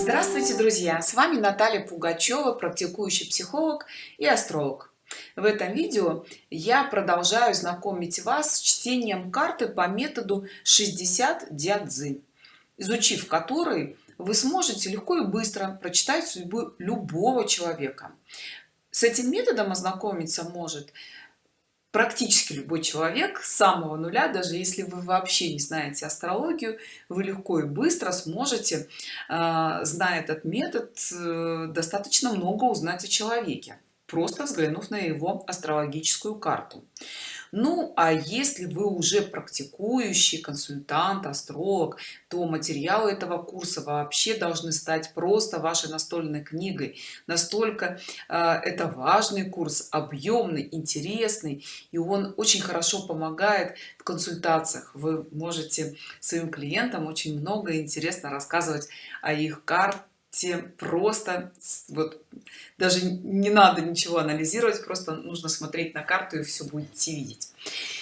Здравствуйте, друзья! С вами Наталья Пугачева, практикующий психолог и астролог. В этом видео я продолжаю знакомить вас с чтением карты по методу 60 дядзы, изучив который вы сможете легко и быстро прочитать судьбу любого человека. С этим методом ознакомиться может практически любой человек с самого нуля даже если вы вообще не знаете астрологию вы легко и быстро сможете а, зная этот метод э, достаточно много узнать о человеке просто взглянув на его астрологическую карту ну а если вы уже практикующий консультант астролог то материалы этого курса вообще должны стать просто вашей настольной книгой. Настолько э, это важный курс объемный интересный и он очень хорошо помогает в консультациях. Вы можете своим клиентам очень много интересно рассказывать о их карте просто вот даже не надо ничего анализировать просто нужно смотреть на карту и все будете видеть.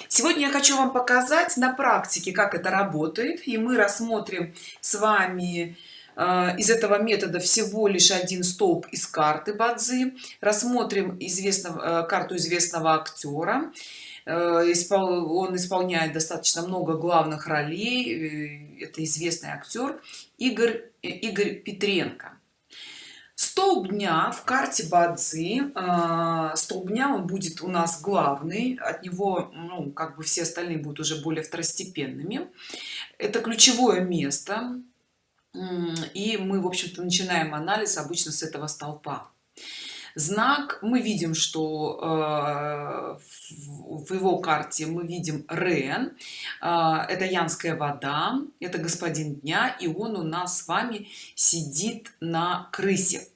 Сегодня я хочу вам показать на практике как это работает и мы рассмотрим с вами э, из этого метода всего лишь один столб из карты бадзи рассмотрим известного э, карту известного актера он исполняет достаточно много главных ролей это известный актер игорь игорь петренко. Столб дня в карте бадзи э, столб дня он будет у нас главный от него ну как бы все остальные будут уже более второстепенными. Это ключевое место и мы в общем-то начинаем анализ обычно с этого столпа знак. Мы видим что э, в его карте мы видим рен. Э, это янская вода это господин дня и он у нас с вами сидит на крысе.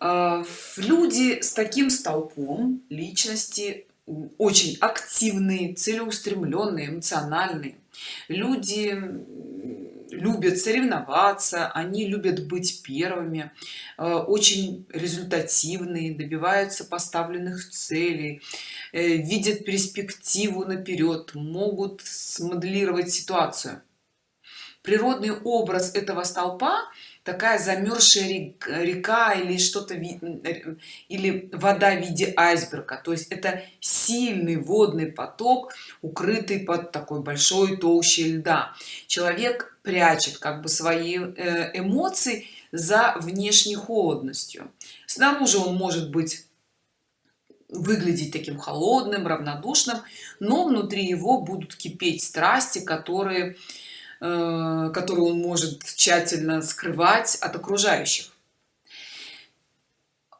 Э, люди с таким столпом личности очень активные целеустремленные эмоциональные люди любят соревноваться они любят быть первыми э, очень результативные добиваются поставленных целей э, видят перспективу наперед могут смоделировать ситуацию. Природный образ этого столпа такая замерзшая река или что-то или вода в виде айсберга. То есть это сильный водный поток укрытый под такой большой толщей льда. Человек прячет как бы свои э, эмоции за внешней холодностью. Снаружи он может быть выглядеть таким холодным равнодушным но внутри его будут кипеть страсти которые которую он может тщательно скрывать от окружающих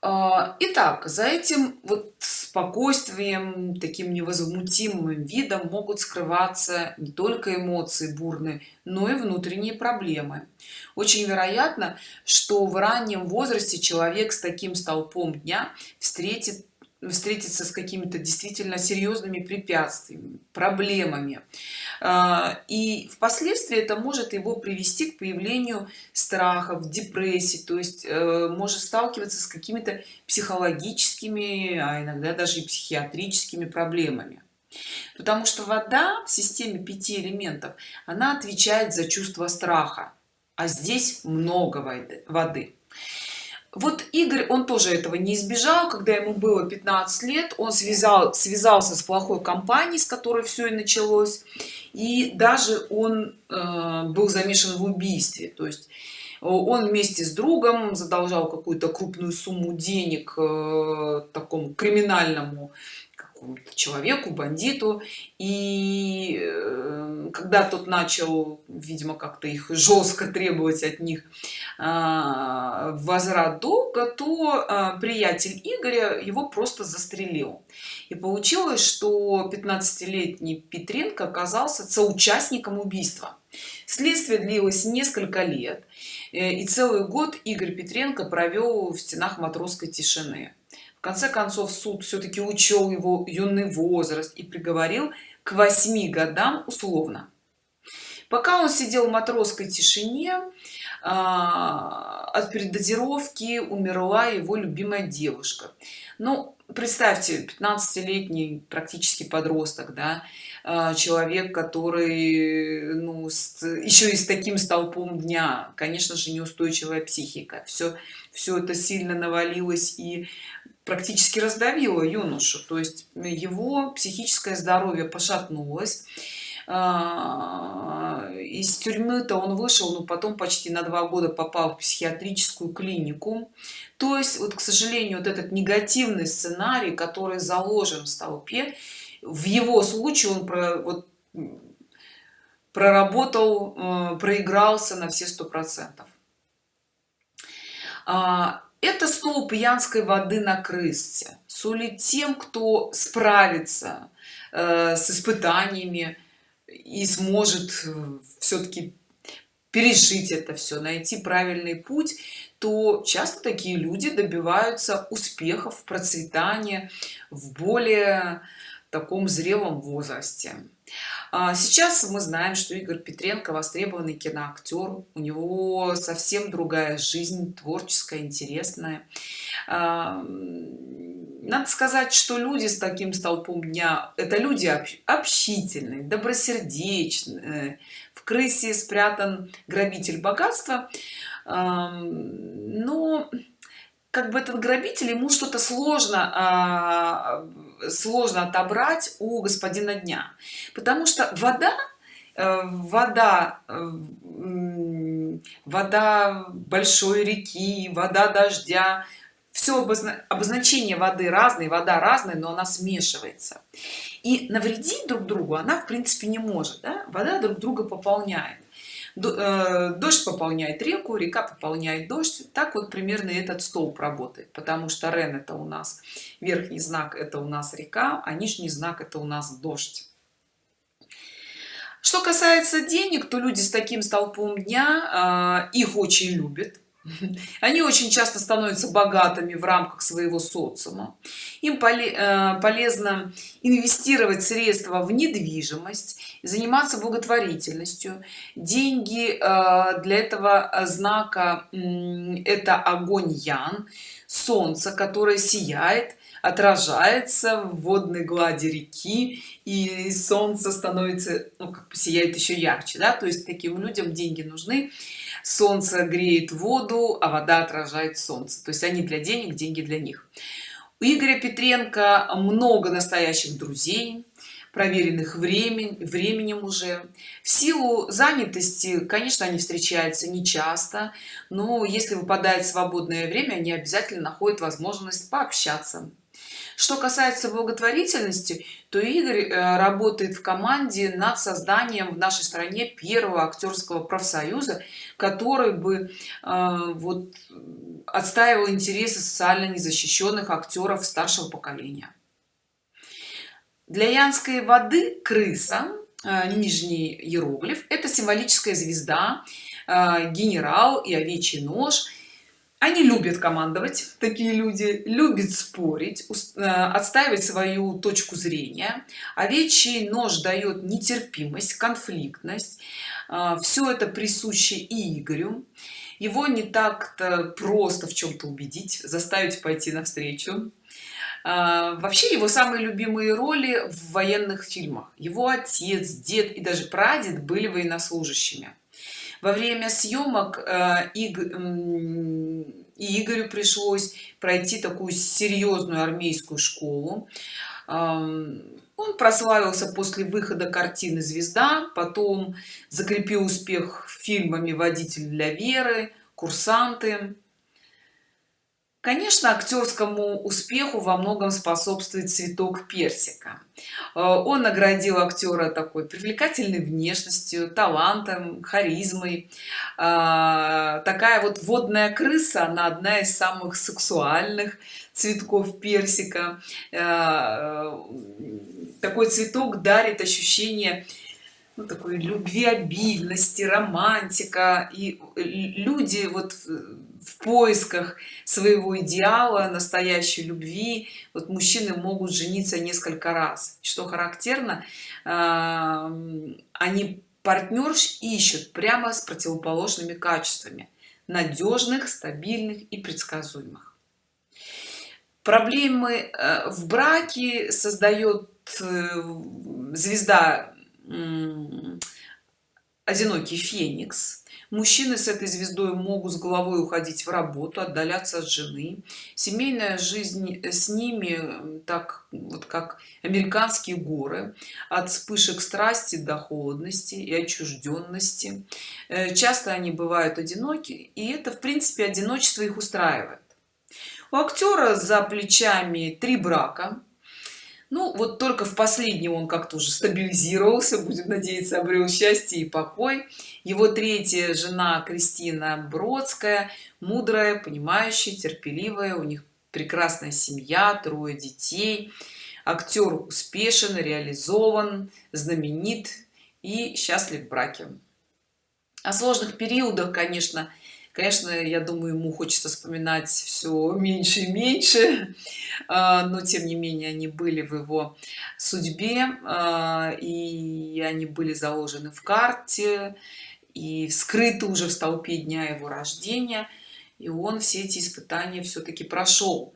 а, Итак, за этим вот спокойствием, таким невозмутимым видом могут скрываться не только эмоции бурные, но и внутренние проблемы. Очень вероятно, что в раннем возрасте человек с таким столпом дня встретит встретиться с какими-то действительно серьезными препятствиями проблемами. А, и впоследствии это может его привести к появлению страхов депрессии то есть э, может сталкиваться с какими-то психологическими а иногда даже и психиатрическими проблемами. Потому что вода в системе пяти элементов она отвечает за чувство страха а здесь много воды вот игорь он тоже этого не избежал. Когда ему было 15 лет он связал связался с плохой компанией с которой все и началось. И даже он э, был замешан в убийстве. То есть он вместе с другом задолжал какую-то крупную сумму денег э, такому криминальному человеку бандиту. И э, когда тот начал видимо как-то их жестко требовать от них а, возврат долга то а, приятель игоря его просто застрелил. И получилось что 15-летний петренко оказался соучастником убийства. Следствие длилось несколько лет э, и целый год игорь петренко провел в стенах матросской тишины конце концов суд все-таки учел его юный возраст и приговорил к восьми годам условно. Пока он сидел в матросской тишине а, от передозировки умерла его любимая девушка. Ну представьте 15-летний практически подросток да а, человек который ну, с, еще и с таким столпом дня конечно же неустойчивая психика. Все все это сильно навалилось и практически раздавило юношу. То есть его психическое здоровье пошатнулось. А, из тюрьмы-то он вышел но потом почти на два года попал в психиатрическую клинику. То есть вот к сожалению вот этот негативный сценарий который заложен в столпе в его случае он про, вот, проработал э, проигрался на все сто процентов. А, это столб янской воды на крысте сулит тем кто справится э, с испытаниями и сможет э, все-таки пережить это все найти правильный путь то часто такие люди добиваются успехов процветания в более таком зрелом возрасте сейчас мы знаем что игорь петренко востребованный киноактер. У него совсем другая жизнь творческая интересная. А, надо сказать что люди с таким столпом дня это люди общительные добросердечные. В крысе спрятан грабитель богатства. Но как бы этот грабитель ему что-то сложно а, сложно отобрать у господина дня. Потому что вода э, вода э, вода большой реки вода дождя все обозначение воды разные вода разная но она смешивается. И навредить друг другу она в принципе не может да? вода друг друга пополняет дождь пополняет реку река пополняет дождь. Так вот примерно этот столб работает потому что рен это у нас верхний знак это у нас река а нижний знак это у нас дождь. Что касается денег то люди с таким столпом дня а, их очень любят они очень часто становятся богатыми в рамках своего социума. Им э, полезно инвестировать средства в недвижимость заниматься благотворительностью. Деньги э, для этого знака это огонь ян солнце которое сияет отражается в водной глади реки и солнце становится ну, как бы сияет еще ярче да? То есть таким людям деньги нужны. Солнце греет воду а вода отражает солнце. То есть они для денег деньги для них. У игоря петренко много настоящих друзей проверенных времен, временем уже. В силу занятости конечно они встречаются не часто но если выпадает свободное время они обязательно находят возможность пообщаться что касается благотворительности то игорь э, работает в команде над созданием в нашей стране первого актерского профсоюза который бы э, вот отстаивал интересы социально незащищенных актеров старшего поколения. Для янской воды крыса э, нижний иероглиф это символическая звезда генерал и овечий нож они любят командовать такие люди любят спорить э, отстаивать свою точку зрения. Овечий нож дает нетерпимость конфликтность. Э, все это присуще и игорю. Его не так-то просто в чем-то убедить заставить пойти навстречу. Э, вообще его самые любимые роли в военных фильмах. Его отец дед и даже прадед были военнослужащими во время съемок э, и игорю пришлось пройти такую серьезную армейскую школу. Он прославился после выхода картины звезда потом закрепил успех фильмами водитель для веры курсанты конечно актерскому успеху во многом способствует цветок персика. Э, он наградил актера такой привлекательной внешностью талантом харизмой. Э, такая вот водная крыса она одна из самых сексуальных цветков персика. Э, такой цветок дарит ощущение ну, такой любви обильности романтика. И люди вот в поисках своего идеала настоящей любви вот мужчины могут жениться несколько раз. Что характерно они партнерш ищут прямо с противоположными качествами надежных стабильных и предсказуемых. Проблемы э, в браке создает э, звезда одинокий феникс. Мужчины с этой звездой могут с головой уходить в работу отдаляться от жены. Семейная жизнь с ними так вот как американские горы. От вспышек страсти до холодности и отчужденности. Э, часто они бывают одиноки и это в принципе одиночество их устраивает. У актера за плечами три брака ну вот только в последнем он как-то уже стабилизировался будем надеяться обрел счастье и покой. Его третья жена кристина бродская мудрая понимающая терпеливая у них прекрасная семья трое детей. Актер успешен реализован знаменит и счастлив в браке. О сложных периодах конечно конечно я думаю ему хочется вспоминать все меньше и меньше а, но тем не менее они были в его судьбе а, и они были заложены в карте и скрыты уже в столпе дня его рождения и он все эти испытания все-таки прошел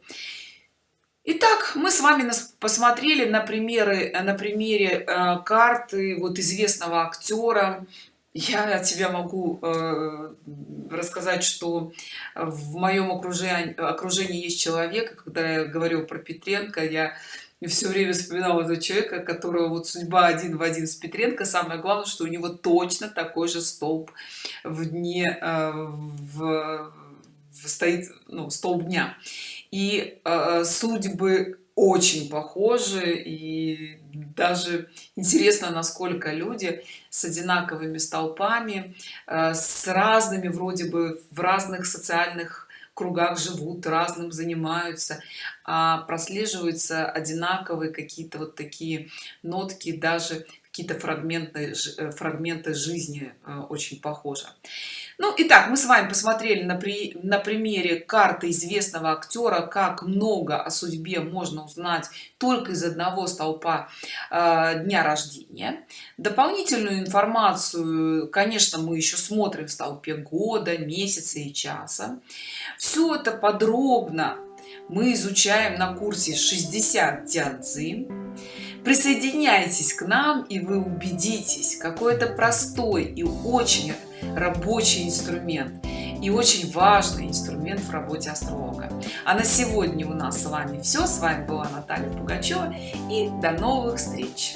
Итак, мы с вами посмотрели на примеры на примере э, карты вот известного актера я от себя могу э, рассказать что в моем окружении окружении есть человек когда я говорю про петренко я все время вспоминала этого человека которого вот судьба один в один с петренко. Самое главное что у него точно такой же столб в дне э, в, в стоит ну, столб дня. И э, судьбы очень похожи и даже интересно насколько люди с одинаковыми столпами э, с разными вроде бы в разных социальных кругах живут разным занимаются а прослеживаются одинаковые какие-то вот такие нотки даже какие-то фрагменты э, фрагменты жизни э, очень похожи. Ну итак мы с вами посмотрели на при на примере карты известного актера как много о судьбе можно узнать только из одного столпа э, дня рождения. Дополнительную информацию конечно мы еще смотрим в столпе года месяца и часа. Все это подробно мы изучаем на курсе 60 дянцзы присоединяйтесь к нам и вы убедитесь какой это простой и очень рабочий инструмент и очень важный инструмент в работе астролога. А на сегодня у нас с вами все с вами была наталья пугачева и до новых встреч